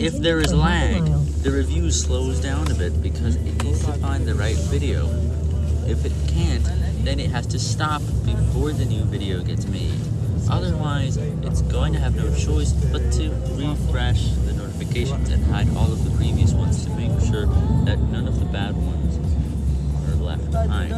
if there is lag, the review slows down a bit because it needs to find the right video. If it can't, then it has to stop before the new video gets made. Otherwise, it's going to have no choice but to refresh the notifications and hide all of the previous ones to make sure that none of the bad ones are left behind.